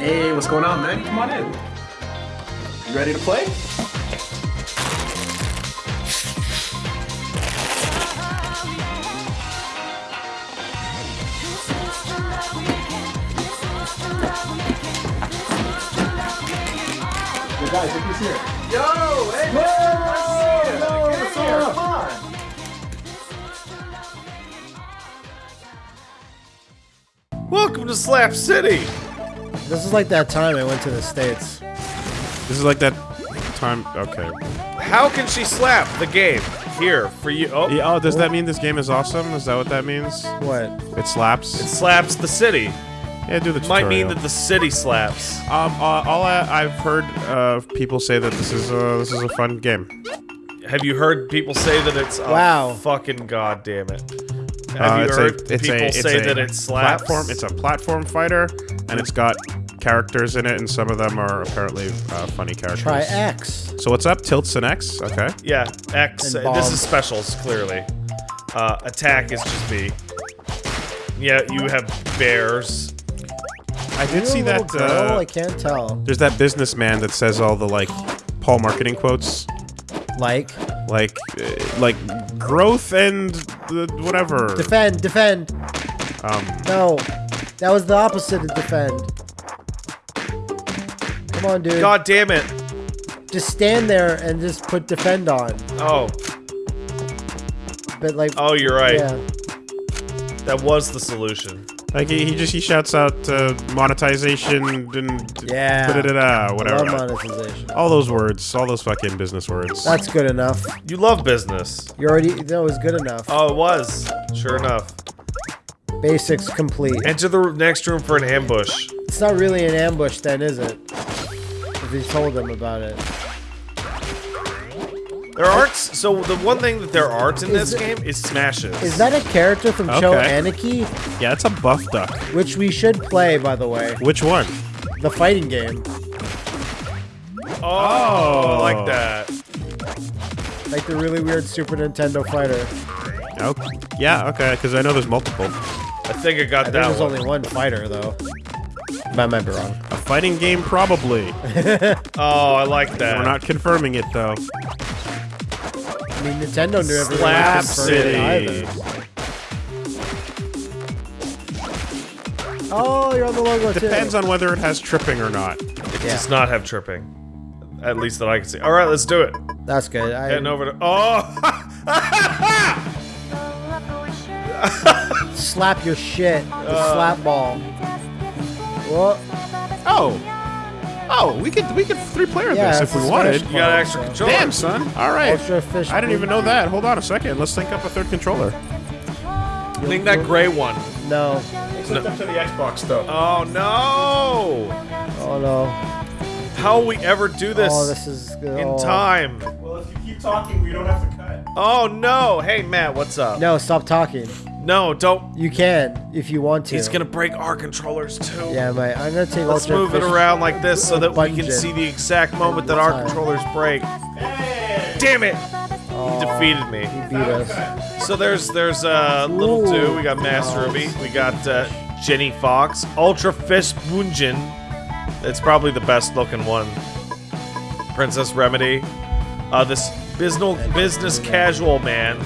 Hey, what's going on, man? Come on in. You ready to play? Yo, guys, look who's here. Yo, hey, man, nice to. Yo, what's up? Come on. Welcome to Slap City. This is like that time I went to the States. This is like that time. Okay. How can she slap the game here for you? Oh, Yeah, oh, does that mean this game is awesome? Is that what that means? What? It slaps. it slaps the city. yeah, do the tutorial. Might mean that the city slaps. Um, uh, all I, I've heard uh, people say that this is uh, this is a fun game. Have you heard people say that it's? Wow. Fucking goddamn it! Have Uh, you it's heard a, it's people a, it's say a that it slaps? Platform. It's a platform fighter, and it's got characters in it, and some of them are apparently uh, funny characters. Try X. So what's up? Tilts and X. Okay. Yeah, X. And uh, This is specials clearly. Uh, attack is just B. Yeah, you have bears. I did see that. girl? Uh, I can't tell. there's that businessman that says all the like Paul marketing quotes. Like, like uh, like growth and the whatever defend, defend. um No, that was the opposite of defend. Come on, dude. God damn it! Just stand there and just put defend on. Oh, But like, oh, you're right. yeah. That was the solution. like he, he just he shouts out uh, monetization and Yeah. da-da-da-da, Love monetization. all those words all those fucking business words That's good enough. You love business. You already, that was good enough. Oh, it was. Sure enough. Basics complete. Enter the next room for an ambush. It's not really an ambush then, is it? If you told them about it. There aren't. So the one thing that there aren't in Is this it- game is smashes. Is that a character from Cho Okay. Anarchy? yeah it's a buff duck Which we should play, by the way. which one The fighting game. Oh, I like that. Like the really weird Super Nintendo fighter. okay yeah okay because i know there's multiple I think I got I think that there's one. only one fighter, though. I might be wrong. a fighting game probably Oh, I like that. we're not confirming it though I mean, Nintendo never really Slap confirmed it City. either. Oh, you're on the logo too. depends on whether it has tripping or not It Yeah. does not have tripping. At least that I can see. All right, let's do it. That's good. I, Heading over to. Oh! slap your shit. The Uh. slap ball. Whoa. oh oh we could we could three player Yeah, this it's if we a wanted Smash you got ball, extra so. control. damn son all right Ultra fish. I didn't even know that. Hold on a second. Let's think up a third controller. I think that gray one. No. It's up to the Xbox though. Oh no! Oh no. How will we ever do this, Oh, this is in oh. time? Well, if you keep talking, we don't have to cut. Oh no! Hey Matt, what's up? No, stop talking. No, don't. You can if you want to. He's gonna break our controllers too. Yeah, mate. I'm gonna take Let's move it around like this so that we can see the exact moment that our Time. controllers break. Damn it! Oh, He defeated me. He beat us. So there's there's uh little Ooh. two. We got Masked Ruby. We got uh, Jenny Fox. Ultra Fist Bunjin. It's probably the best looking one. Princess Remedy. Uh, this business business casual man,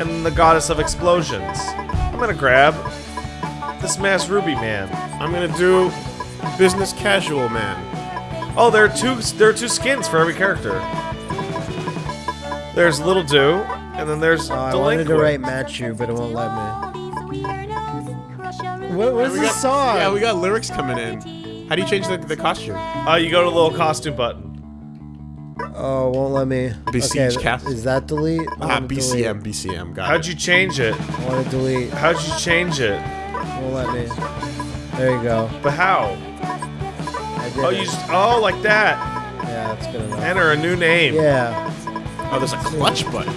and the goddess of explosions. I'm gonna grab this Masked Ruby man. I'm gonna do business casual man. Oh, there are two. There are two skins for every character. There's Little Do, and then there's Oh, I wanted Delinquent. to write Machu, but it won't let me. What, what is We this got- song? Yeah, we got lyrics coming in. How do you change the, the costume? Uh, you go to the little costume button. Oh, won't let me. Besiege okay, cast. Is that delete? I Ah, wanna delete. BCM, BCM. Got How'd it. you change it? I want to delete. How'd you change it? Won't let me. There you go. But how? I did Oh, it. you just oh like that. Yeah, that's good enough. Enter a new name. Yeah. Oh, there's a clutch button.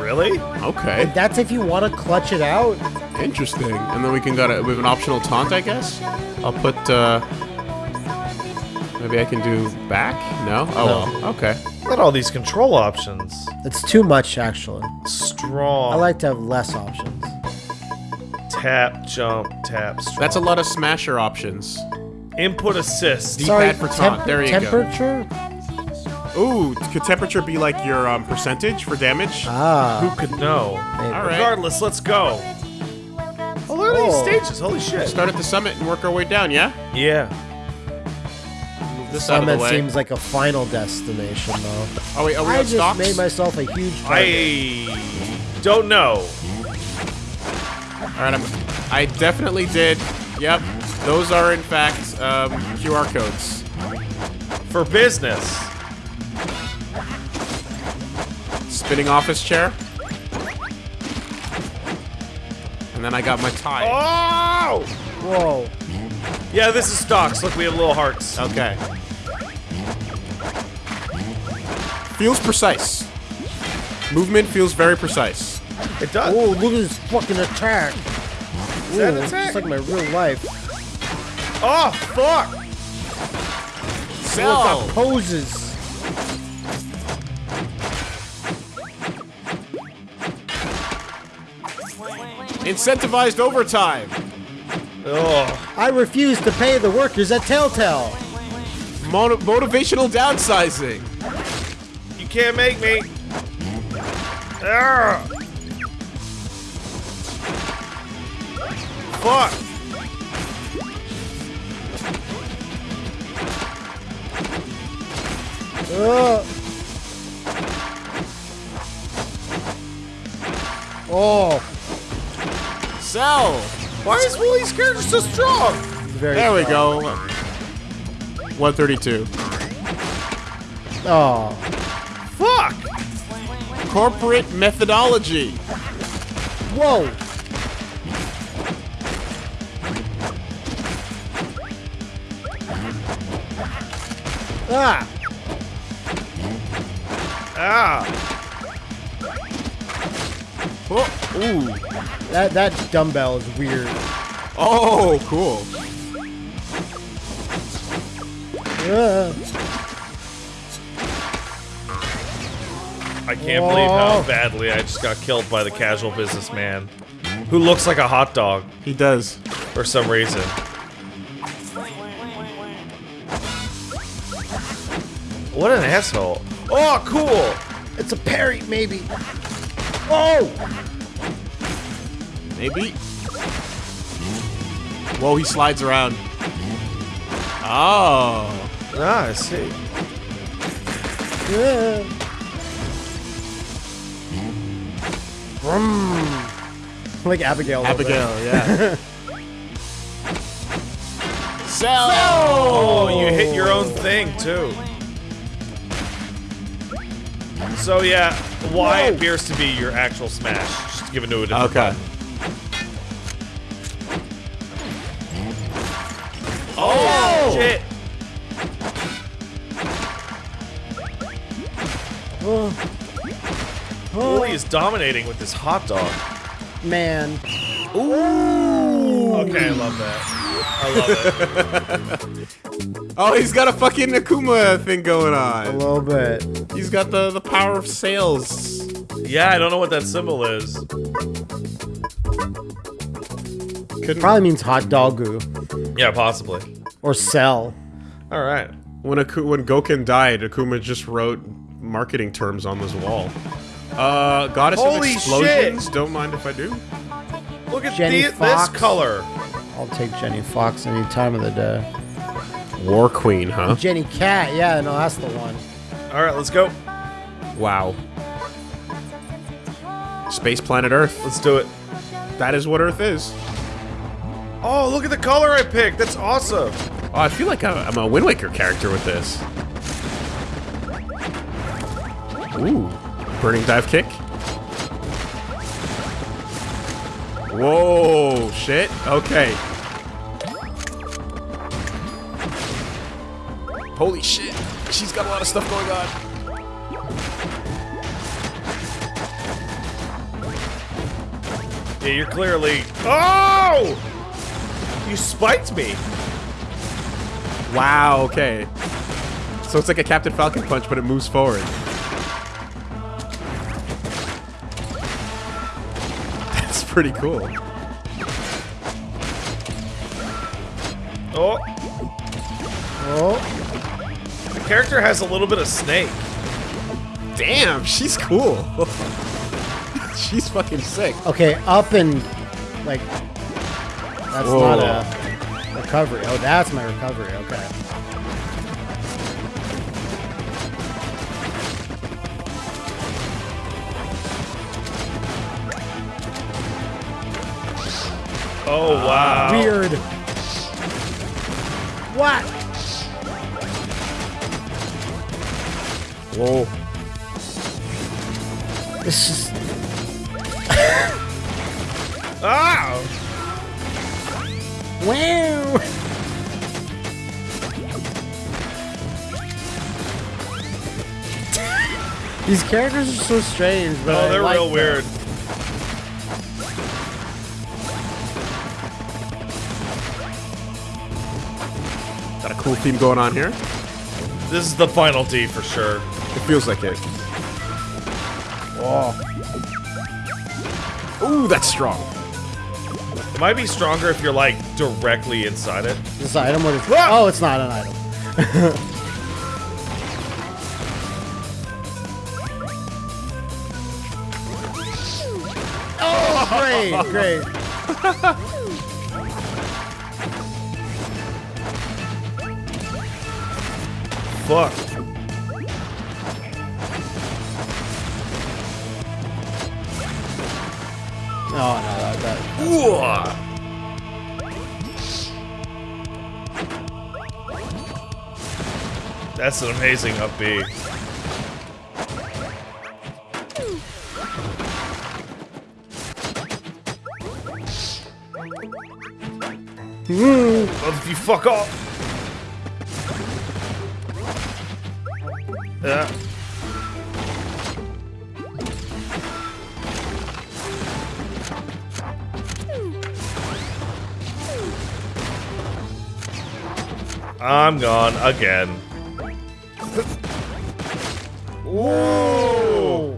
Really? Okay, That's if you want to clutch it out. interesting. And then we can go to we have an optional taunt, I guess. I'll put. uh Maybe I can do back. No. Oh well. Okay. Look at all these control options. It's too much, actually. Strong. I like to have less options. tap, jump, tap. Strong. That's a lot of smasher options. Input assist. Sorry. for taunt. There you go. temperature? Ooh, could temperature be like your um, percentage for damage? Ah. Who could know? maybe. All right. Regardless, let's go. Oh, look at Oh. these stages. Holy shit. Start at the summit and work our way down, yeah? Yeah. Move this out of Summit the way. seems like a final destination, though. oh, wait, are we I on just stocks? made myself a huge target. I don't know. All right, I'm, I definitely did. Yep, those are in fact um, QR codes. For business. Spinning office chair. And then I got my tie. Oh! Whoa. Yeah, this is stocks. Look, we have little hearts. Okay. Feels precise. Movement feels very precise. It does. Oh, look at this fucking attack. Is that attack? Just like my real life. Oh, fuck! Look at poses. Incentivized overtime. Oh, I refuse to pay the workers at Telltale. Mono- motivational downsizing. You can't make me. Arrgh. Fuck! Ugh. Oh, Sell. Why is Willie's character so strong? very There we go. 132. Oh, Fuck! Corporate methodology. whoa. Ah, Ah! Oh, ooh. that that dumbbell is weird. Oh, cool. Ugh. I can't believe how badly I just got killed by the casual businessman. Who looks like a hot dog He does. for some reason. What an asshole. Oh, cool! It's a parry, maybe. Oh, Maybe. Whoa, he slides around. Oh. Ah, I see. yeah. Like Abigail. a little. Abigail, yeah. Sell! Oh, you hit your own thing, too. So, yeah, Y Whoa. appears to be your actual smash. Just given to a different Okay. button. Oh, shit! Willie is dominating with this hot dog. Man. Ooh. Okay, I love that. I love it. Oh, he's got a fucking Akuma thing going on. A on. little bit. He's got the, the power of sales. Yeah, I don't know what that symbol is. Couldn't, Probably means hot doggu Yeah, possibly. or sell. All right. when, Aku- when Goken died, Akuma just wrote marketing terms on this wall. Uh, Goddess Holy of Explosions? Don't mind if I do. Look at Jenny the, this Fox. color. I'll take Jenny Fox any time of the day. War Queen, huh? Jenny Cat, yeah, no, that's the one. All right, let's go. Wow. Space planet Earth. Let's do it. That is what Earth is. Oh, look at the color I picked. That's awesome. Oh, I feel like I'm I'm a Wind Waker character with this. Ooh. Burning dive kick. Whoa, shit. Okay. Holy shit. She's got a lot of stuff going on. Yeah, you're clearly. Oh! You spiked me. Wow, okay. So it's like a Captain Falcon punch, but it moves forward. Pretty cool. Oh. Oh, The character has a little bit of snake. Damn, she's cool. she's fucking sick. okay, up and like that's Whoa. not a recovery. Oh, that's my recovery. Okay. Oh wow. Weird. What? Whoa. This is Ah! wow. These characters are so strange, but Oh, they're like real them. weird. Theme going on here. This is the final D for sure. It feels like it. Oh, Ooh, that's strong. It might be stronger if you're like directly inside it. this item what is? Ah! Oh, it's not an item. oh, great, great. Fuck. Oh no, that, that. That's an amazing up B. Oh, you fuck off. Yeah. I'm gone again. Whoa!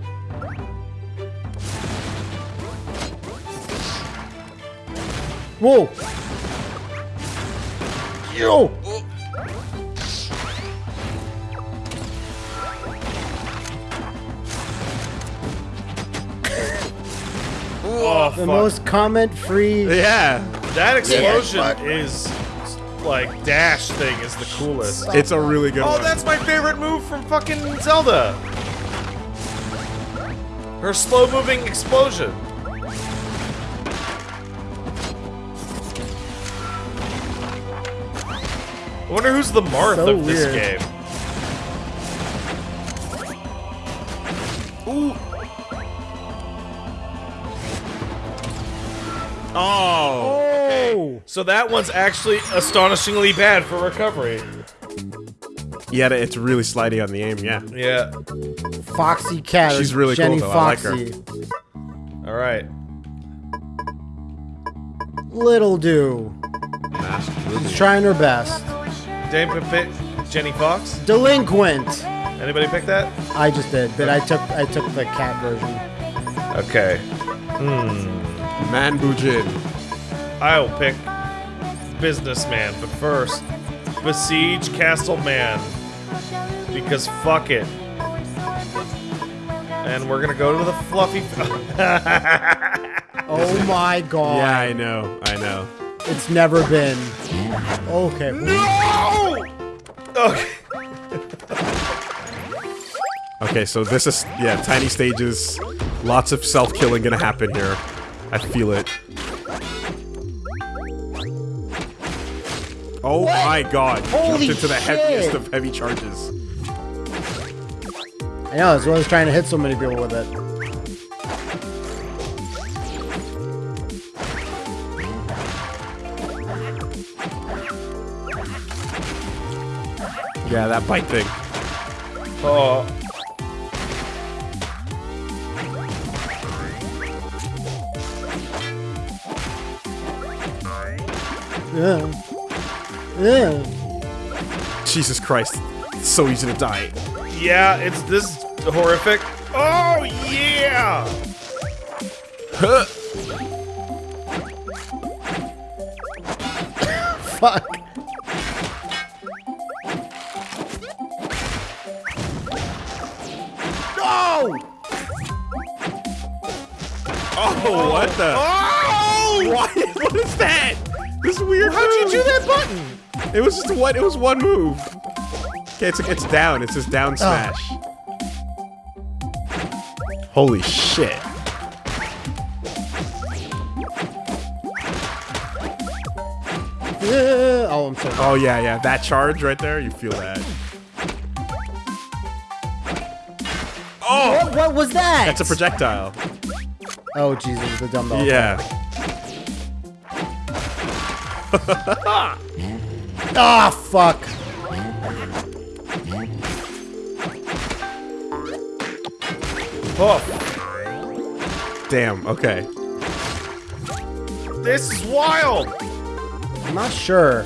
Whoa! Yo! The fuck. most comment-free. Yeah. that explosion fuck. is like dash thing is the coolest. It's a really good Oh, one. that's my favorite move from fucking Zelda. Her slow moving explosion. I wonder who's the Marth So of this weird. game. Ooh. Oh. Oh! So that one's actually astonishingly bad for recovery. Yeah, it's really slidey on the aim, yeah. Yeah. Foxy Cat. She's really cool, Jenny though. I like her. All right. Little do. She's trying her best. Dame pick Jenny Fox. Delinquent. Anybody pick that? I just did, but I took I took the cat version. Okay. Hmm. Man Bujin. I'll pick businessman, but first, besiege Castle Man because fuck it. And we're gonna go to the fluffy. Oh my god. Yeah, I know. I know. It's never been. Okay. no! Okay. Okay, so this is yeah, tiny stages. Lots of self-killing gonna happen here. I feel it. Oh my god. Holy Jumped into the shit. heaviest of heavy charges. I know, that's why I was trying to hit so many people with it. Yeah, that bite thing. Oh. Yeah. Jesus Christ. It's so easy to die. Yeah, it's this horrific. Oh, yeah! Huh. Fuck. No! Oh, what the? Oh! What, what is that? Weird. How'd you do that button? It was just one. It was one move. Okay, it's it's down. It says Oh. down smash. Holy shit! Yeah. Oh, I'm sorry. Oh yeah, yeah. That charge right there. You feel that? Oh, What, what was that? that's a projectile. Oh Jesus, the dumbbell. Yeah. Ah, fuck. Oh, Damn. Okay. this is wild. I'm not sure.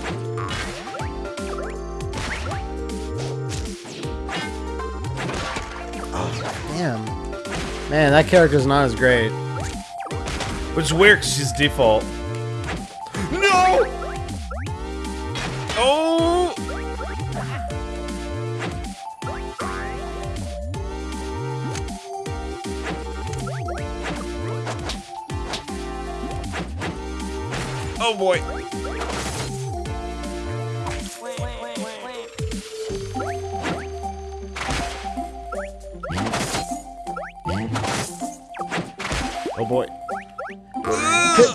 Oh, damn. Man, that character's not as great. Which is weird 'cause she's default.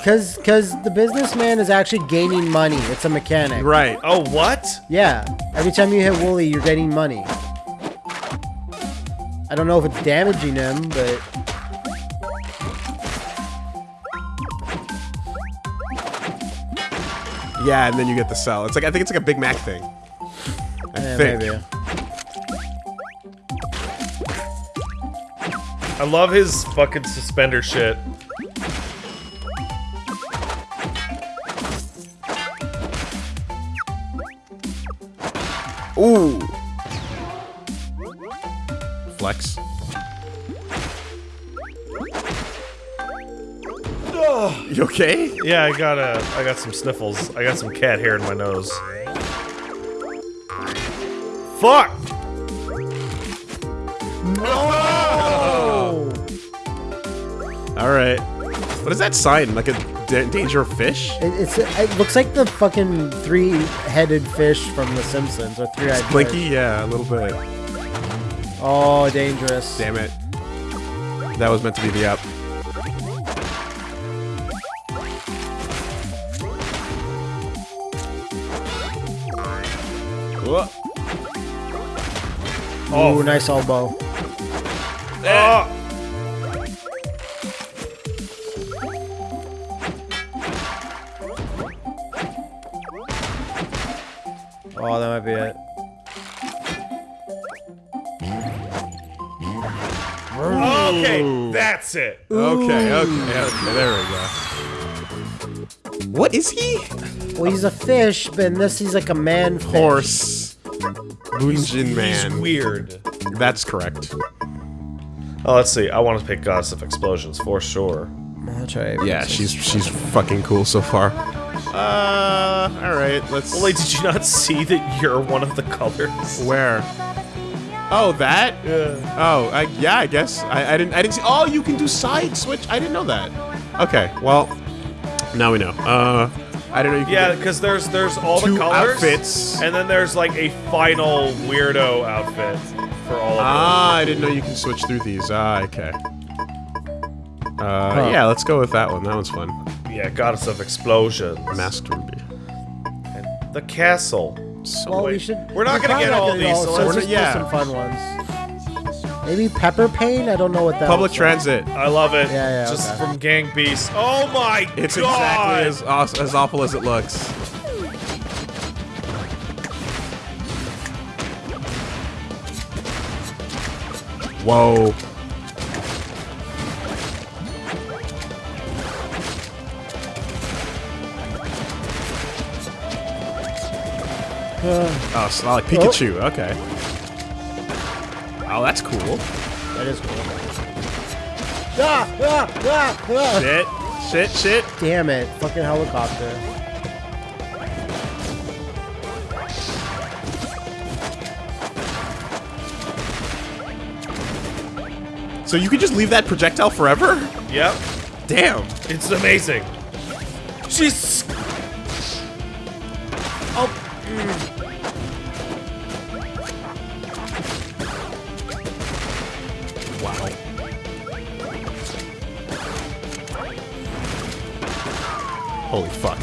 Cause, cause the businessman is actually gaining money. It's a mechanic. Right. Oh, what? Yeah. Every time you hit Wooly, you're getting money. I don't know if it's damaging him, but Yeah, and then you get the cell. It's like I think it's like a Big Mac thing. I eh, think. maybe. I love his fucking suspender shit. Ooh. Flex. You okay? Yeah, I got a, I got some sniffles. I got some cat hair in my nose. Fuck! Oh! All right. What is that sign? Like a da- danger fish? It, it's it looks like the fucking three-headed fish from The Simpsons or three-eyed fish. Blinky? Yeah, a little bit. Oh, dangerous. Damn it. That was meant to be the up. Whoa. Oh, nice elbow. Oh! Oh, that might be it. Okay, that's it. Okay, okay, okay, there we go. What is he? Well, he's a fish, but in this he's like a man fish. Horse. Bunjin man. He's weird. That's correct. Oh, let's see. I want to pick Goddess of Explosions for sure. I'll try. Yeah, she's she's fucking cool so far. Uh, all right, let's. Well, like, did you not see that you're one of the colors? Where? Oh, that? Yeah. Oh, I, yeah, I guess. I, I didn't. I didn't see. Oh, you can do side switch. I didn't know that. Okay, well, now we know. Uh, I don't know. You Yeah, because there's there's all the colors, outfits. and then there's like a final weirdo outfit for all of Ah, I didn't know you can switch through these. Ah, okay. Uh, yeah, let's go with that one. That one's fun. Them. Yeah, Goddess of Explosions. Masked Ruby. The castle. So Well, wait. we should. We're not we're gonna get not all these, so so let's let's just- just yeah. do some fun ones. Maybe Pepper Pain. I don't know what that. Public looks like. transit. I love it. Yeah, yeah, Just okay. from Gang Beast. Oh my It's god! exactly as, aw- as awful as it looks. Whoa. Oh, it's not like Pikachu. Okay. Oh, that's cool. That is cool. Ah, ah, ah, ah. Shit. Shit, shit. Damn it! Fucking helicopter. So you could just leave that projectile forever? Yep. damn. It's amazing. She's. Holy fuck.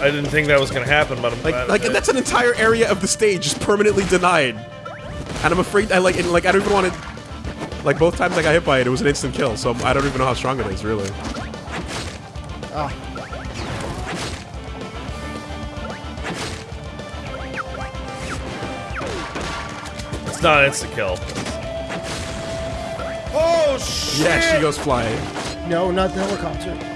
I didn't think that was gonna happen, but I'm Like, glad. like it that's an entire area of the stage just permanently denied. And I'm afraid I like, and, like I don't even want to. Like both times I got hit by it, it was an instant kill. So I don't even know how strong it is, really. Ah. It's not an insta kill. Oh shit! Yeah, she goes flying. No, not the helicopter.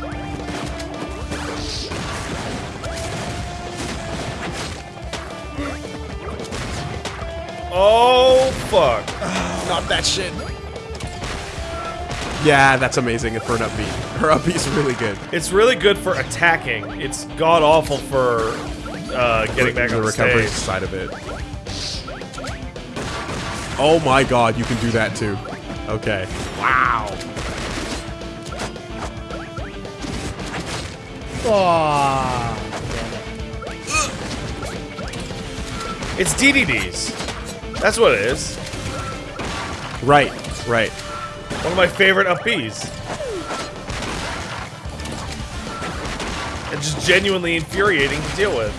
Oh fuck! Not that shit. Yeah, that's amazing for an up B. Her up B's really good. It's really good for attacking. It's god awful for uh, getting back the on the recovery stage. side of it. Oh my god, you can do that too. Okay. Wow. Oh, It's DDDs. That's what it is. Right, right. One of my favorite up Bs. And just genuinely infuriating to deal with.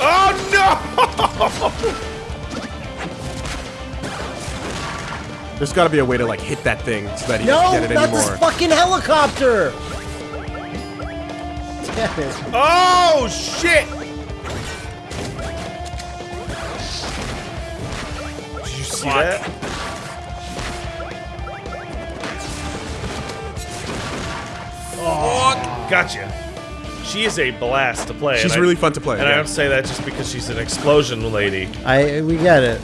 Oh no! There's got to be a way to like hit that thing so that he no, doesn't get it not anymore. this fucking helicopter! Damn it. Oh shit! See that? Oh, gotcha. She is a blast to play. She's and I- really fun to play. And I don't say that just because she's an explosion lady. I we get it.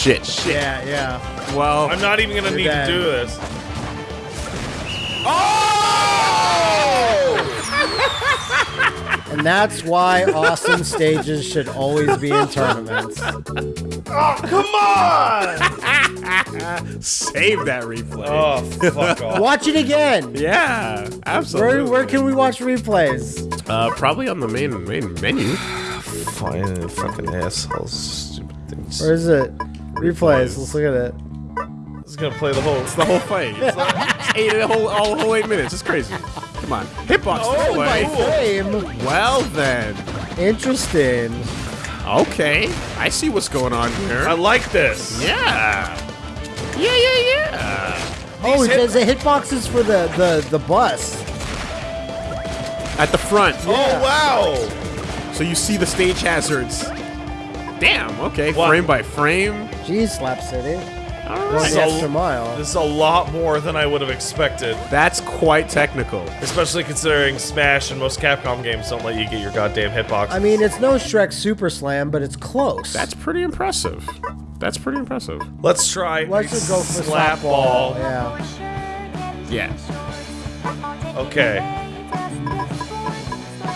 Shit, shit. Yeah, yeah. Well, I'm not even gonna need dead. to do this. Oh! And that's why awesome stages should always be in tournaments. Oh, come on! save that replay. Oh, fuck off. Watch it again. Yeah, absolutely. Where, where can we watch replays? Uh, probably on the main main menu. Fine, fucking assholes. Stupid things. Where is it? Replays. Let's look at it. This is gonna play the whole. It's the whole fight. It's, like, it's eight and a whole all the whole eight minutes. It's crazy. Come on, hitbox Oh, By play. frame. Well then, Interesting. okay. I see what's going on here. I like this. yeah. Yeah, yeah, yeah. Oh, it hit- says the hitboxes for the, the, the bus. At the front. Oh wow! So you see the stage hazards. Damn. Okay. What? Frame by frame. Geez, Slap City. All Going right. the extra mile. This is a lot more than I would have expected, That's quite technical. especially considering Smash and most Capcom games don't let you get your goddamn hitbox. I mean, it's no Shrek Super Slam, but it's close. That's pretty impressive. That's pretty impressive. let's try. Let's just go for slap slap ball. Yeah. Yeah. Okay.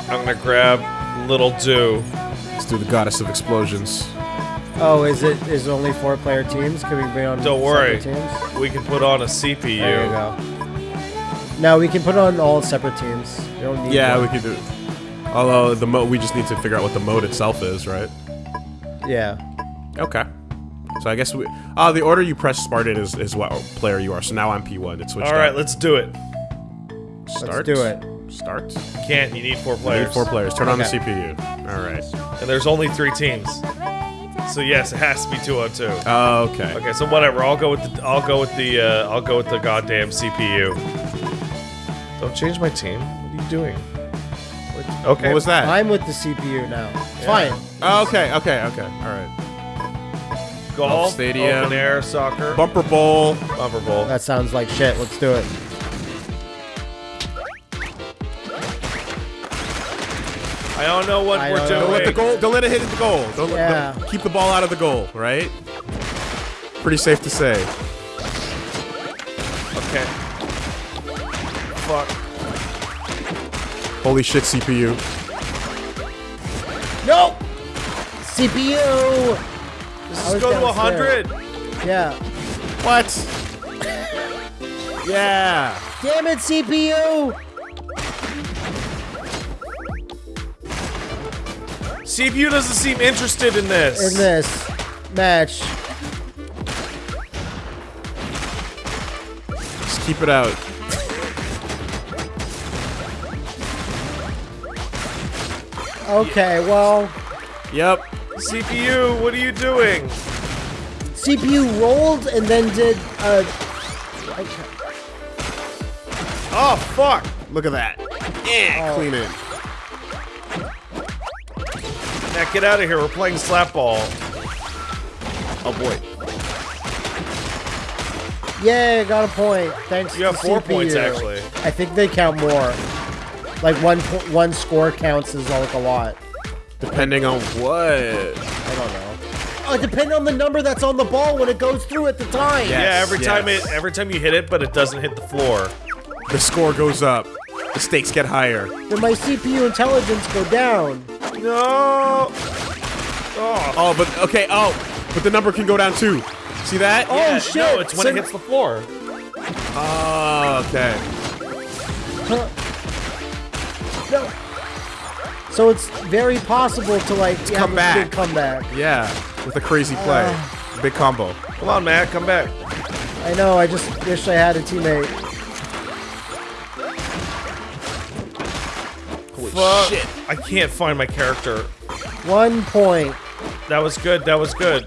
I'm gonna grab Little Do. Let's do the goddess of explosions. Oh, is it is it only four player teams? Can we be on Don't worry. teams? We can put on a CPU. There you go. No, we can put on all separate teams. You don't need Yeah, one. we can do. It. Although the mode, we just need to figure out what the mode itself is, right? Yeah. Okay. So I guess we. Ah, the order you press start in is, is what player you are. So now I'm P1. It's switched. All right, up. let's do it. start. do it. Start. You Can't. You need four I players. need four players. Turn on the CPU. All right. And there's only three teams. So yes, it has to be two on two. Oh, okay. Okay, so whatever. I'll go with the. I'll go with the. Uh, I'll go with the goddamn CPU. Don't change my team. What are you doing? What- Okay. What was that? I'm with the CPU now. Fine. Oh, okay. Okay. Okay. All right. Golf, Stadium. open air, soccer, Bumper Bowl. bumper bowl. That sounds like shit. Let's do it. I don't know what I we're doing. Don't let the goal. Don't let it hit the goal. Don't let- Yeah. don't- keep the ball out of the goal. Right. Pretty safe to say. Okay. Fuck. Holy shit, CPU. No! CPU! This I is was go to 100. Yeah. What? yeah. Damn it, CPU! CPU doesn't seem interested in this. In this match. Just keep it out. Okay, well, Yep. CPU, what are you doing? CPU rolled and then did like, Oh, fuck. Look at that. Yeah. Oh. Clean it. Get out of here. We're playing slap ball. Oh boy. Yeah, got a point. Thanks. You have four CPU. points, actually. I think they count more. Like one one score counts as like a lot. Depending on what. I don't know. Uh, oh, depending on the number that's on the ball when it goes through at the time. Yeah. yeah, Yes, every time yes. it every time you hit it, but it doesn't hit the floor. The score goes up. The stakes get higher. Then my CPU intelligence go down. No. Oh, Oh, but okay. Oh, but the number can go down too. See that? Oh, yeah, shit. No, it's when So- it hits the floor. Oh, okay. Huh. No. So it's very possible to like have come a back. big comeback. Yeah, with a crazy play. Uh. Big combo. Come on, Matt, come back. I know. I just wish I had a teammate. Fuck. shit. I can't find my character. One point. That was good. That was good.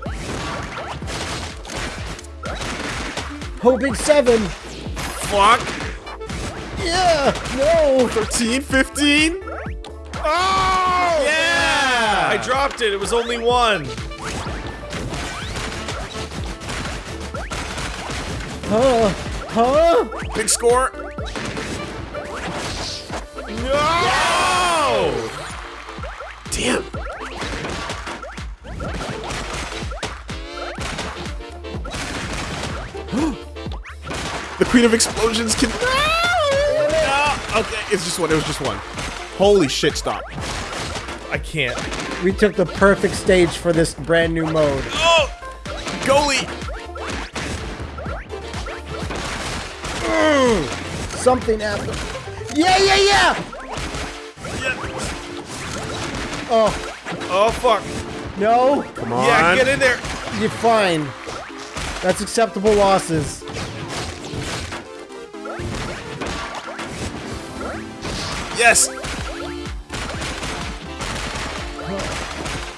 Oh, big seven. Fuck. Yeah. No. 13, 15? Oh! Yeah! I dropped it. It was only one. Huh? Huh? Big score. No! The Queen of Explosions can. Ah! No! Okay, it's just one. It was just one. Holy shit! Stop. I can't. We took the perfect stage for this brand new mode. Oh, goalie. Mm. Something happened. Yeah, yeah, yeah. Oh Oh, fuck. no. Come on. Yeah, get in there. You're fine. That's acceptable losses. Yes.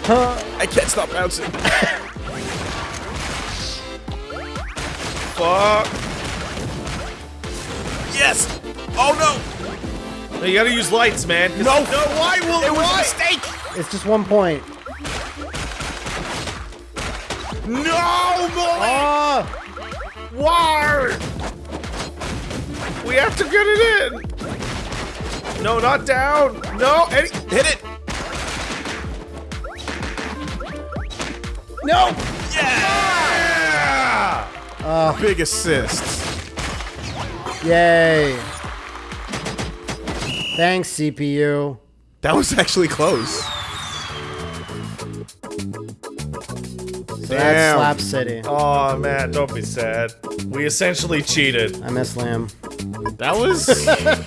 Huh? I can't stop bouncing. Fuck. Yes. Oh no. No, you gotta use lights, man. No. No, why will It was a mistake. It's just one point. No, Molly! Ah! Why? We have to get it in. No, not down. No, any Hit it. No! yeah! Ah. Ah. Big assist. Yay. Thanks, CPU. That was actually close. So that's Damn. Slap City. Oh man, don't be sad. We essentially cheated. I miss Lamb. That was.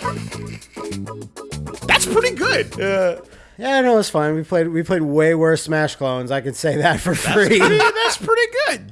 Good. Yeah. Yeah, no, it's fine. We played we played way worse Smash clones. I can say that for free. Pretty- that's pretty good.